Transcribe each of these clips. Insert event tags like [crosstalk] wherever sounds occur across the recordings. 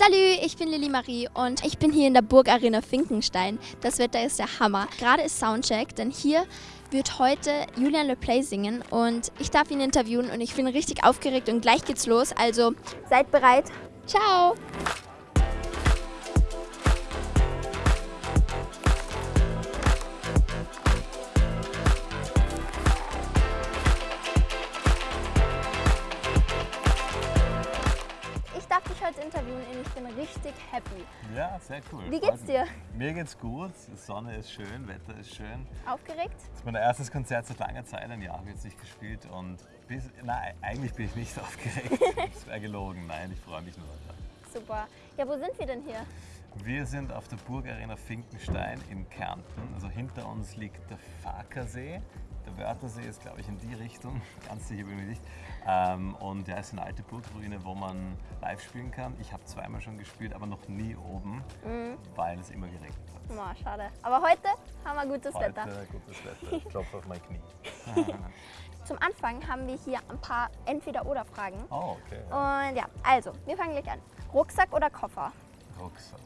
Salü, ich bin Lilly Marie und ich bin hier in der Burgarena Finkenstein. Das Wetter ist der Hammer. Gerade ist Soundcheck, denn hier wird heute Julian Le Play singen und ich darf ihn interviewen und ich bin richtig aufgeregt und gleich geht's los. Also seid bereit. Ciao! Heute interviewen und ich bin richtig happy. Ja, sehr cool. Wie geht's dir? Mir geht's gut. Die Sonne ist schön, Wetter ist schön. Aufgeregt? Das ist mein erstes Konzert seit langer Zeit. Ein Jahr habe ich jetzt nicht gespielt und bis, nein, eigentlich bin ich nicht [laughs] aufgeregt. Das wäre gelogen. Nein, ich freue mich nur. Super. Ja, wo sind wir denn hier? Wir sind auf der Burgarena Finkenstein in Kärnten. Also hinter uns liegt der Fakersee. Der Wörthersee ist, glaube ich, in die Richtung. [laughs] Ganz sicher bin ich nicht. Ähm, und ja, es ist eine alte Burgruine, wo man live spielen kann. Ich habe zweimal schon gespielt, aber noch nie oben, weil es immer geregnet hat. Oh, schade. Aber heute haben wir gutes Heute Wetter. gutes Wetter. Ich [laughs] klopfe auf mein Knie. [laughs] Zum Anfang haben wir hier ein paar Entweder-Oder-Fragen. Oh, okay. Und ja, also, wir fangen gleich an. Rucksack oder Koffer? Rucksack.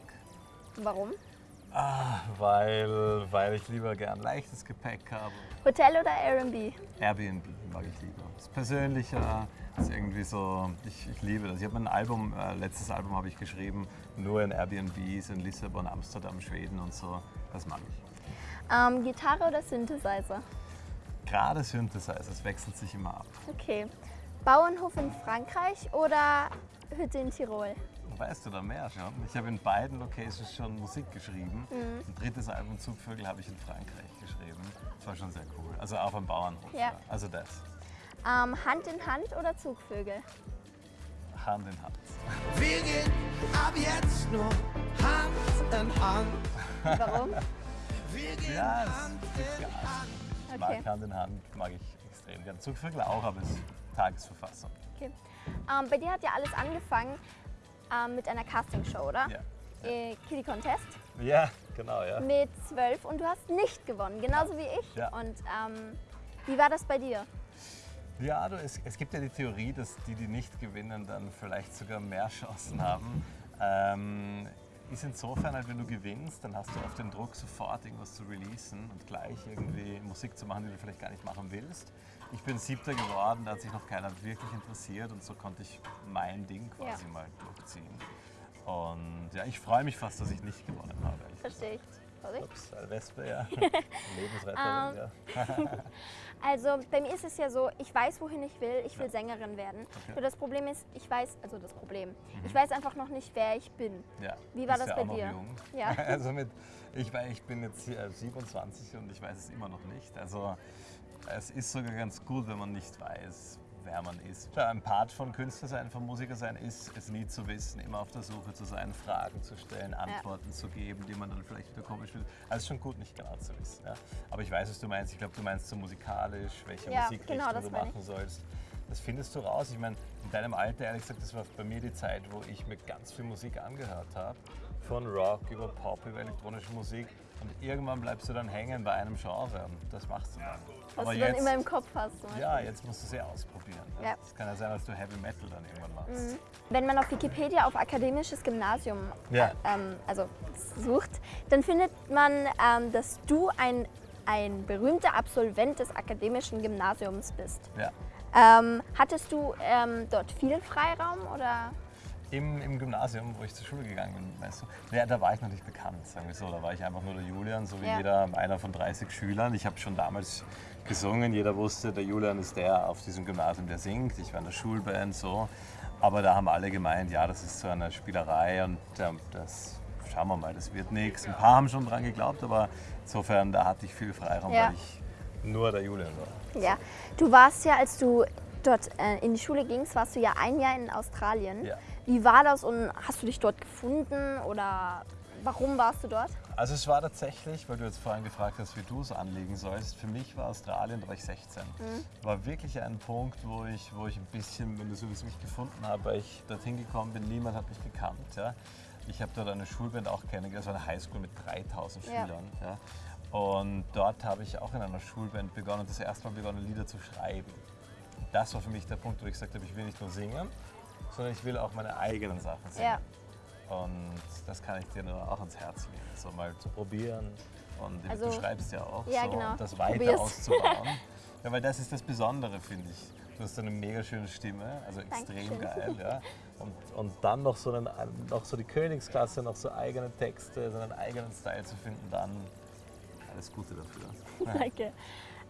Warum? Ah, weil, weil ich lieber gern leichtes Gepäck habe. Hotel oder Airbnb? Airbnb mag ich lieber. Das ist persönlicher, das ist irgendwie so, ich, ich liebe das. Ich habe mein Album, äh, letztes Album habe ich geschrieben, nur in Airbnbs in Lissabon, Amsterdam, Schweden und so. Das mag ich. Ähm, Gitarre oder Synthesizer? Gerade Synthesizer, es wechselt sich immer ab. Okay. Bauernhof in Frankreich oder Hütte in Tirol? Weißt du da mehr schon? Ich habe in beiden Locations schon Musik geschrieben. Ein drittes Album Zugvögel habe ich in Frankreich geschrieben. Das war schon sehr cool. Also auf einem Bauernhof. Ja. Also das. Ähm, Hand in Hand oder Zugvögel? Hand in Hand. Wir gehen ab jetzt nur Hand in Hand. Warum? Wir gehen Ja, es Hand in. Hand. Ich Okay. mag Hand in Hand, mag ich extrem gern. Zugvögel auch, aber es ist Tagesverfassung. Okay. Ähm, bei dir hat ja alles angefangen ähm, mit einer Castingshow, oder? Ja. Äh, Kitty Contest Ja, genau, ja. mit zwölf und du hast nicht gewonnen, genauso wie ich. Ja. Und ähm, wie war das bei dir? Ja, du, es, es gibt ja die Theorie, dass die, die nicht gewinnen, dann vielleicht sogar mehr [laughs] Chancen haben. Ähm, ist insofern halt, wenn du gewinnst, dann hast du oft den Druck, sofort irgendwas zu releasen und gleich irgendwie Musik zu machen, die du vielleicht gar nicht machen willst. Ich bin Siebter geworden, da hat sich noch keiner wirklich interessiert und so konnte ich mein Ding quasi Ja. mal durchziehen. Und ja, ich freue mich fast, dass ich nicht gewonnen habe. Verstehe ich. Sorry. Ups, Wespe, ja. [laughs] Lebensretterin, Ähm, ja. [laughs] Also bei mir ist es ja so, ich weiß, wohin ich will. Ich will Sängerin werden. Nur das Problem ist, ich weiß, also das Problem, ich weiß einfach noch nicht, wer ich bin. ja. Wie war das ja bei dir? Jung. Ja. [laughs] Also mit, ich, ich bin jetzt hier, äh, 27 und ich weiß es immer noch nicht. Also es ist sogar ganz gut, wenn man nicht weiß, wer man ist. Ja, Ein Part von Künstler sein, von Musiker sein, ist es nie zu wissen, immer auf der Suche zu sein, Fragen zu stellen, Antworten zu geben, die man dann vielleicht wieder komisch findet. Also ist schon gut, nicht genau zu wissen. Ja? Aber ich weiß, was du meinst. Ich glaube, du meinst so musikalisch, welche Ja, Musikrichtung genau, du meine ich. machen sollst. Das findest du raus. Ich meine, in deinem Alter, ehrlich gesagt, das war bei mir die Zeit, wo ich mir ganz viel Musik angehört habe. Von Rock über Pop, über elektronische Musik. Und irgendwann bleibst du dann hängen bei einem Genre. Und das machst du dann. Was du dann immer im Kopf hast. ja, jetzt musst du sie ausprobieren. Ja. Mhm. Es kann ja sein, dass du Heavy Metal dann irgendwann machst. Wenn man auf Wikipedia auf akademisches Gymnasium Ja. äh, ähm, also sucht, dann findet man, ähm, dass du ein, ein berühmter Absolvent des akademischen Gymnasiums bist. Ja. Ähm, hattest du ähm, dort viel Freiraum oder? Im, Im Gymnasium, wo ich zur Schule gegangen bin, weißt du, ja, da war ich noch nicht bekannt, sagen wir so. Da war ich einfach nur der Julian, so wie Ja. jeder, einer von 30 Schülern. Ich habe schon damals gesungen, jeder wusste, der Julian ist der auf diesem Gymnasium, der singt. Ich war in der Schulband, so. Aber da haben alle gemeint, ja, das ist so eine Spielerei und ja, das schauen wir mal, das wird nichts. Ein paar haben schon dran geglaubt, aber insofern, da hatte ich viel Freiraum, Ja. weil ich nur der Julian war. Ja. Du warst ja, als du dort äh, in die Schule gingst, warst du ja ein Jahr in Australien. Ja. Wie war das und hast du dich dort gefunden oder warum warst du dort? Also es war tatsächlich, weil du jetzt vorhin gefragt hast, wie du es anlegen sollst, für mich war Australien, da war ich 16. War wirklich ein Punkt, wo ich, wo ich ein bisschen, wenn du so wie es mich gefunden habe, weil ich dorthin gekommen bin, niemand hat mich gekannt. Ja. Ich habe dort eine Schulband auch kennengelernt, also eine Highschool mit 3000 Ja. Schülern. Ja. Und dort habe ich auch in einer Schulband begonnen, das erste Mal begonnen, Lieder zu schreiben. Das war für mich der Punkt, wo ich gesagt habe, ich will nicht nur singen, sondern ich will auch meine eigenen Sachen singen. Ja. Und das kann ich dir nur auch ans Herz legen, so mal zu probieren. Und Also- du schreibst ja auch, Ja, so, genau. das weiter probier's. auszubauen. [laughs] ja, weil das ist das Besondere, finde ich. Du hast eine mega schöne Stimme, also extrem Dankeschön. geil. Ja. [laughs] Und, und dann noch so, einen, noch so die Königsklasse, noch so eigene Texte, so einen eigenen Style zu finden, dann alles Gute dafür. [laughs] Danke.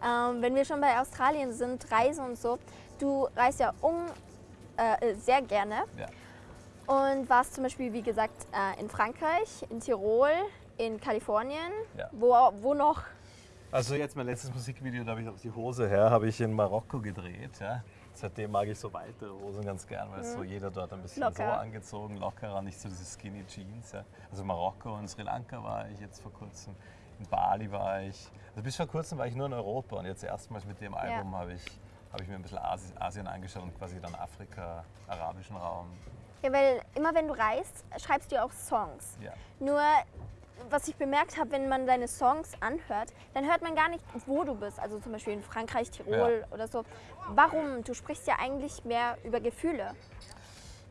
Ähm, wenn wir schon bei Australien sind, Reisen und so, du reist ja um äh, sehr gerne Ja. und warst zum Beispiel, wie gesagt, äh, in Frankreich, in Tirol, in Kalifornien. Ja. Wo, wo noch? Also jetzt mein letztes Musikvideo, da habe ich auf die Hose her, habe ich in Marokko gedreht. Ja. Seitdem mag ich so weitere Hosen ganz gern, weil es so jeder dort ein bisschen so Locker. angezogen, lockerer, nicht so diese Skinny Jeans. Ja. Also Marokko und Sri Lanka war ich jetzt vor kurzem, in Bali war ich. Also bis vor kurzem war ich nur in Europa und jetzt erstmals mit dem Album habe ich, habe ich mir ein bisschen Asi- Asien angeschaut und quasi dann Afrika, arabischen Raum. Ja, weil immer wenn du reist, schreibst du ja auch Songs. Ja. Nur, was ich bemerkt habe, wenn man deine Songs anhört, dann hört man gar nicht, wo du bist. Also zum Beispiel in Frankreich, Tirol oder so. Warum? Du sprichst ja eigentlich mehr über Gefühle.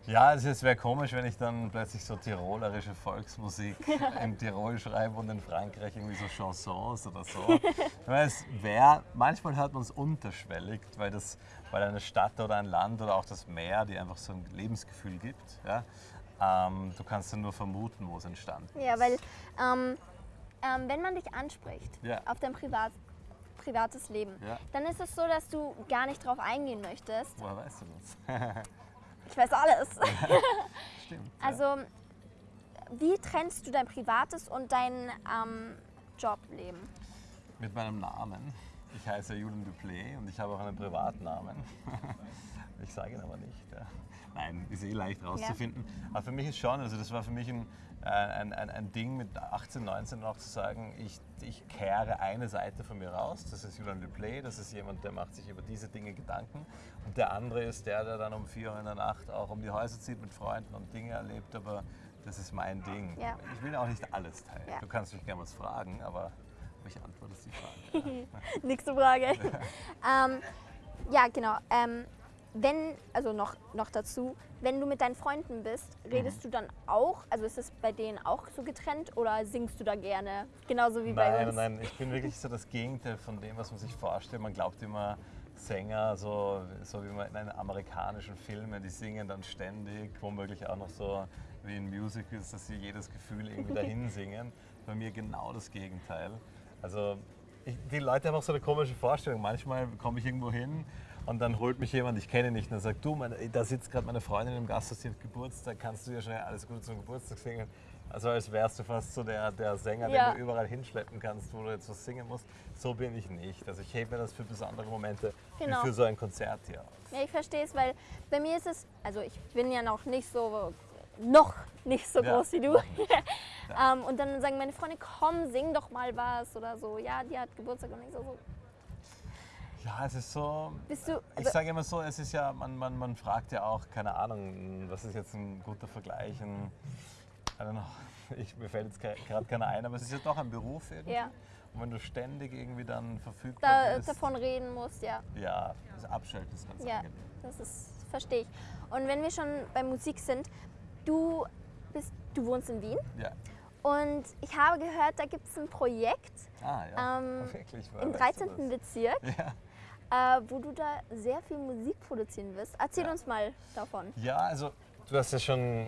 Ja, es wäre komisch, wenn ich dann plötzlich so tirolerische Volksmusik [laughs] in Tirol schreibe und in Frankreich irgendwie so Chansons oder so. Es wäre, manchmal hört man es unterschwellig, weil, das, weil eine Stadt oder ein Land oder auch das Meer dir einfach so ein Lebensgefühl gibt. Ja? Ähm, du kannst dann nur vermuten, wo es entstanden ist. Ja, weil ähm, ähm, wenn man dich anspricht Ja. auf dein Privat, privates Leben, Ja. dann ist es so, dass du gar nicht drauf eingehen möchtest. Woher weißt du das? [laughs] Ich weiß alles. [laughs] Stimmt. ja. Also, wie trennst du dein privates und dein ähm, Jobleben? Mit meinem Namen. Ich heiße Julian Duplay und ich habe auch einen Privatnamen. [laughs] Ich sage ihn aber nicht. Ja. Nein, ist eh leicht rauszufinden. Aber für mich ist schon, also das war für mich ein, äh, ein, ein, ein Ding mit 18, 19 auch zu sagen, ich, ich kehre eine Seite von mir raus. Das ist Julian Duplay, das ist jemand, der macht sich über diese Dinge Gedanken. Und der andere ist der, der dann um 4 Uhr in der Nacht auch um die Häuser zieht mit Freunden und Dinge erlebt. Aber das ist mein Ding. Ja. Ich will auch nicht alles teilen. Ja. Du kannst mich gerne was fragen, aber ich antworte die Frage. [laughs] [laughs] Nächste Frage. [laughs] ähm, ja, genau. Ähm, wenn, also noch, noch dazu, wenn du mit deinen Freunden bist, redest Mhm. du dann auch, also ist es bei denen auch so getrennt oder singst du da gerne? Genauso wie bei Nein, uns. nein, ich bin wirklich so das Gegenteil von dem, was man sich vorstellt. Man glaubt immer, Sänger, so, so wie man in amerikanischen Filmen, die singen dann ständig, womöglich auch noch so wie in Musicals, dass sie jedes Gefühl irgendwie dahin singen. Bei mir genau das Gegenteil. Also ich, die Leute haben auch so eine komische Vorstellung. Manchmal komme ich irgendwo hin und dann holt mich jemand, ich kenne ihn nicht, und dann sagt, du, meine, da sitzt gerade meine Freundin im Gasthaus, die hat Geburtstag, kannst du dir schnell alles Gute zum Geburtstag singen? Also als wärst du fast so der, der Sänger, Ja. den du überall hinschleppen kannst, wo du jetzt was singen musst. So bin ich nicht. Also ich hebe mir das für besondere Momente, Genau. wie für so ein Konzert hier auf. Ja, ich verstehe es, weil bei mir ist es, also ich bin ja noch nicht so, noch nicht so Ja. groß wie du. [laughs] ähm, und dann sagen meine Freunde, komm, sing doch mal was oder so. Ja, die hat Geburtstag und ich so, so Ja, es ist so. bist du, Ich also, sage immer so, es ist ja, man, man, man fragt ja auch, keine Ahnung, was ist jetzt ein guter Vergleich? Ein, I don't know, ich, mir fällt jetzt gerade keiner ein, aber es ist ja doch ein Beruf irgendwie. Ja. Und wenn du ständig irgendwie dann verfügbar da, bist, davon reden musst, ja. ja, das Abschalten ist ganz Ja, angenehm. das ist, verstehe ich. Und wenn wir schon bei Musik sind, du bist, du wohnst in Wien Ja. und ich habe gehört, da gibt es ein Projekt Ah, ja. Ähm, [laughs] Wirklich, im weißt du 13. das? Bezirk, Ja. äh, wo du da sehr viel Musik produzieren wirst. Erzähl Ja. uns mal davon. Ja, also du hast ja schon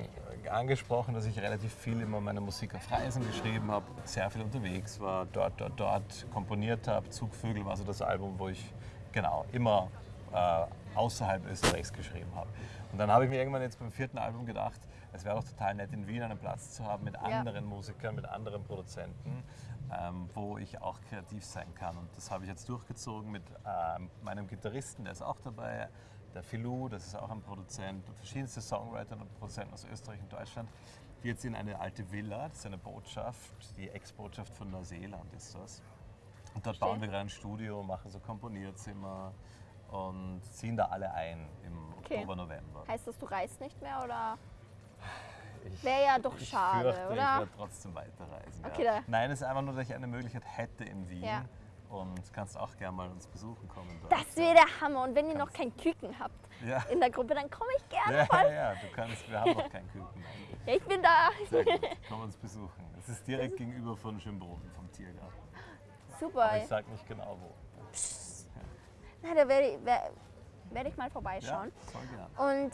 angesprochen, dass ich relativ viel immer meine Musik auf Reisen geschrieben habe, sehr viel unterwegs war, dort, dort, dort komponiert habe. Zugvögel war so das Album, wo ich genau immer äh, außerhalb Österreichs geschrieben habe. Und dann habe ich mir irgendwann jetzt beim vierten Album gedacht, es wäre doch total nett, in Wien einen Platz zu haben mit Ja. anderen Musikern, mit anderen Produzenten, ähm, wo ich auch kreativ sein kann. Und das habe ich jetzt durchgezogen mit ähm, meinem Gitarristen, der ist auch dabei, der Filou, das ist auch ein Produzent, und verschiedenste Songwriter und Produzenten aus Österreich und Deutschland, die jetzt in eine alte Villa, das ist eine Botschaft, die Ex-Botschaft von Neuseeland ist das. Und dort Verstehe. bauen wir gerade ein Studio, machen so Komponierzimmer und ziehen da alle ein im Okay. Oktober, November. Heißt das, du reist nicht mehr oder? Wäre ja doch ich schade, fürchte, oder? Ich werde trotzdem weiterreisen. Okay, ja. Nein, es ist einfach nur, dass ich eine Möglichkeit hätte in Wien, Ja. und kannst auch gerne mal uns besuchen kommen. dort. Das wäre der Hammer. Und wenn ihr noch kein Küken habt ja. in der Gruppe, dann komme ich gerne Ja, voll. ja, ja, du kannst, wir haben noch keinen Küken. eigentlich. Ja, ich bin da. Sehr gut, komm uns besuchen. Es ist direkt gegenüber von Schönbrunn, vom Tiergarten. Super. Aber ich sag nicht genau wo. Na, da werde ich, wer- werde ich mal Ja, vorbeischauen. voll gern. Und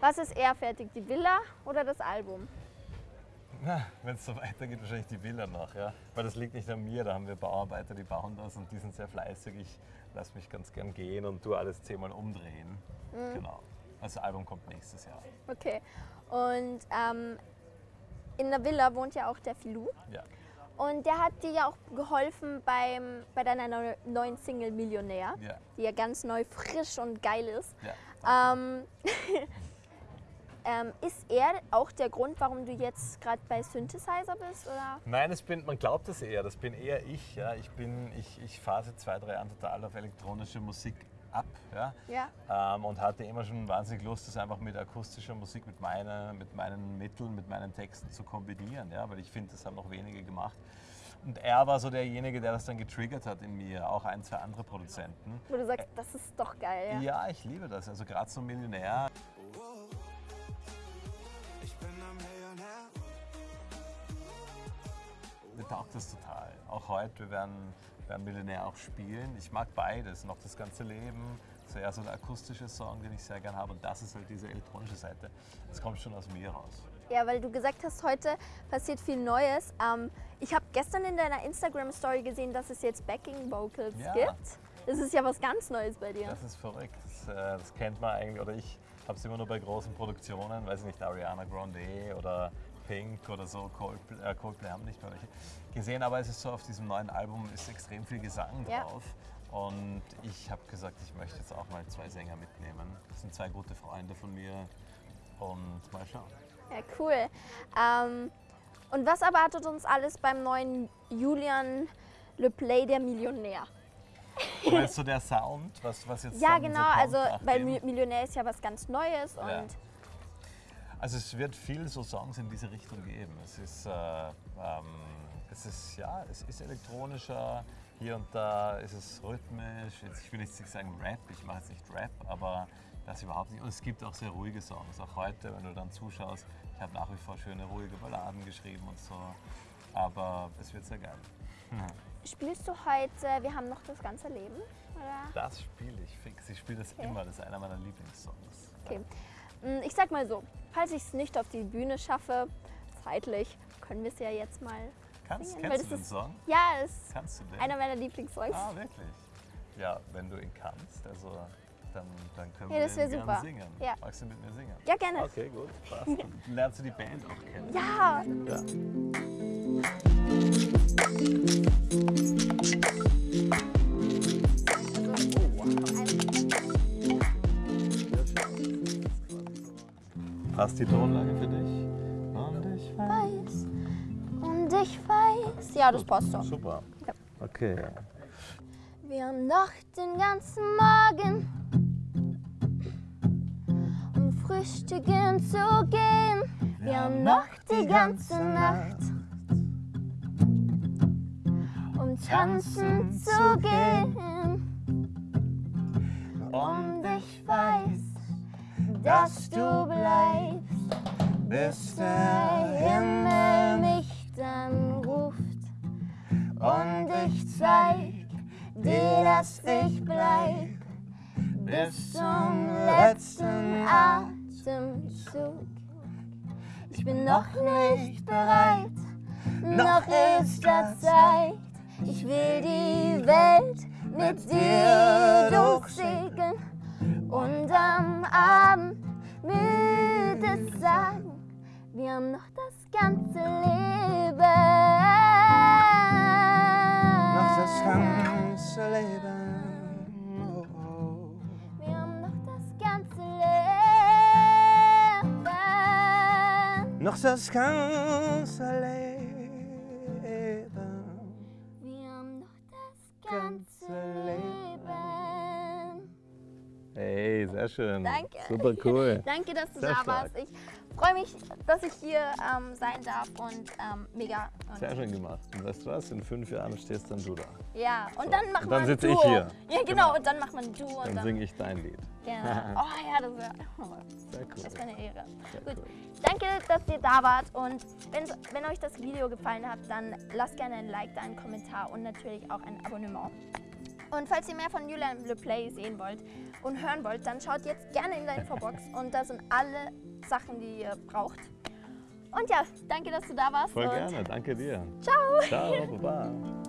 was ist eher fertig, die Villa oder das Album? Wenn es so weitergeht, wahrscheinlich die Villa noch, ja. Weil das liegt nicht an mir, da haben wir Bauarbeiter, die bauen das und die sind sehr fleißig. Ich lasse mich ganz gern gehen und tu alles zehnmal umdrehen. Mhm. Genau. Das Album kommt nächstes Jahr. Okay. Und ähm, in der Villa wohnt ja auch der Filou. Ja. Und der hat dir ja auch geholfen beim, bei deiner neu- neuen Single Millionär, Ja. die ja ganz neu, frisch und geil ist. Ja. Ähm, [laughs] ähm, ist er auch der Grund, warum du jetzt gerade bei Synthesizer bist? Oder? Nein, das bin, man glaubt das eher, das bin eher ich. Ja. Ich, bin, ich, ich seit zwei, drei Jahren total auf elektronische Musik ab. Ja. Ja. Ähm, und hatte immer schon wahnsinnig Lust, das einfach mit akustischer Musik, mit, meiner, mit meinen Mitteln, mit meinen Texten zu kombinieren. Ja. Weil ich finde, das haben noch wenige gemacht. Und er war so derjenige, der das dann getriggert hat in mir, auch ein, zwei andere Produzenten. Wo du sagst, das ist doch geil. Ja. Ja, ich liebe das. Also gerade so Millionär. Ich bin ein Millionär. Mir taugt das total. Auch heute, wir werden, werden Millionär auch spielen. Ich mag beides, noch das ganze Leben. Das ist eher so der akustische Song, den ich sehr gerne habe. Und das ist halt diese elektronische Seite. Das kommt schon aus mir raus. Ja, weil du gesagt hast, heute passiert viel Neues. Ähm, ich habe gestern in deiner Instagram-Story gesehen, dass es jetzt Backing-Vocals Ja. gibt. Das ist ja was ganz Neues bei dir. Das ist verrückt. Das, äh, das kennt man eigentlich, oder ich habe es immer nur bei großen Produktionen, weiß ich nicht, Ariana Grande oder Pink oder so, Coldplay, äh, Coldplay haben nicht mehr welche gesehen, aber es ist so, auf diesem neuen Album ist extrem viel Gesang Ja. drauf. Und ich habe gesagt, ich möchte jetzt auch mal zwei Sänger mitnehmen. Das sind zwei gute Freunde von mir. Und mal schauen. Ja, cool. Ähm, und was erwartet uns alles beim neuen Julian Le Play, der Millionär? Meinst du der Sound, was, was jetzt Ja, genau. also, weil Millionär ist ja was ganz Neues und Ja. Also es wird viel so Songs in diese Richtung geben. Es ist, äh, ähm, es ist ja, es ist elektronischer. Hier und da ist es rhythmisch. Jetzt, ich will jetzt nicht sagen Rap, ich mache jetzt nicht Rap, aber das überhaupt nicht. Und es gibt auch sehr ruhige Songs. Auch heute, wenn du dann zuschaust, ich habe nach wie vor schöne ruhige Balladen geschrieben und so. Aber es wird sehr geil. [laughs] spielst du heute Wir haben noch das ganze Leben? Oder? Das spiele ich fix. Ich spiele das Okay. immer. Das ist einer meiner Lieblingssongs. Okay. Mm, Ich sag mal so, falls ich es nicht auf die Bühne schaffe, zeitlich, können wir es ja jetzt mal Kannst, singen. kennst du den ist, Song? Ja, es ist Kannst du den? einer meiner Lieblingssongs. Ah, wirklich? Ja, wenn du ihn kannst, also dann, dann können Ja, wir das den super. gerne singen. Ja. Magst du mit mir singen? Ja, gerne. Okay, gut, passt. [laughs] Dann lernst du die Band auch kennen. Ja, Ja. Passt die Tonlage für dich? Und ich weiß und ich weiß. Ja, das passt doch. Super. Ja. Okay. Wir haben noch den ganzen Morgen, um frühstücken zu gehen. Wir haben noch die ganze Nacht, um tanzen zu gehen. Und ich weiß, dass du bleibst, bis der Himmel mich dann ruft. Und ich zeig dir, dass ich bleib bis zum letzten Atemzug. Ich bin noch nicht bereit, noch ist da Zeit. Ich will die Welt mit dir durchsegeln und am Abend müde sagen, wir haben noch das ganze Leben. Noch das ganze Leben. Oh, oh. Wir haben noch das ganze Leben. Noch das ganze Leben. Schön. Danke. Super cool. [laughs] Danke, dass du Sehr da stark. warst. Ich freue mich, dass ich hier ähm, sein darf und ähm, mega. Und Sehr schön gemacht. Und weißt du was? In fünf Jahren stehst dann du da. Ja, und So, dann machen wir dann ein sitze ich hier. Ja, genau, Genau. und dann macht man ein Duo und Dann dann. singe ich dein Lied. Genau. [laughs] Oh ja, das wäre oh, Sehr cool. das wär eine Ehre. Sehr Gut. cool. Danke, dass ihr da wart und wenn, wenn euch das Video gefallen hat, dann lasst gerne ein Like da, einen Kommentar und natürlich auch ein Abonnement. Und falls ihr mehr von Julian Le Play sehen wollt und hören wollt, dann schaut jetzt gerne in der Infobox und da sind alle Sachen, die ihr braucht. Und ja, danke, dass du da warst. Voll gerne. Danke dir. Ciao. Ciao. Baba.